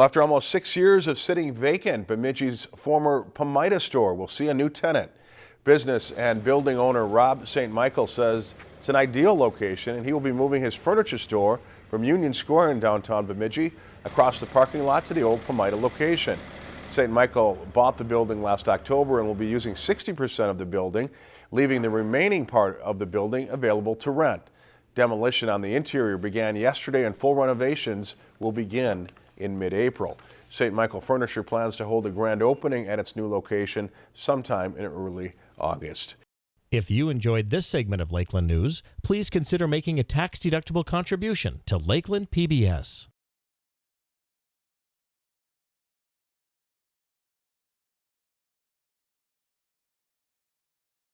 Well, after almost six years of sitting vacant, Bemidji's former Pamida store will see a new tenant. Business and building owner Rob St. Michael says it's an ideal location and he will be moving his furniture store from Union Square in downtown Bemidji across the parking lot to the old Pamida location. St. Michael bought the building last October and will be using 60% of the building, leaving the remaining part of the building available to rent. Demolition on the interior began yesterday and full renovations will begin in mid-April. St. Michael Furniture plans to hold a grand opening at its new location sometime in early August. If you enjoyed this segment of Lakeland News, please consider making a tax-deductible contribution to Lakeland PBS.